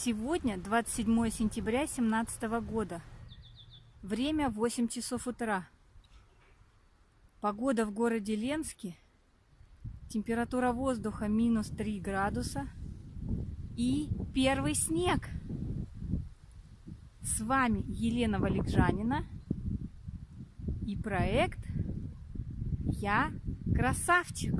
Сегодня 27 сентября 2017 года. Время 8 часов утра. Погода в городе Ленске. Температура воздуха минус 3 градуса. И первый снег. С вами Елена Валикжанина и проект «Я красавчик».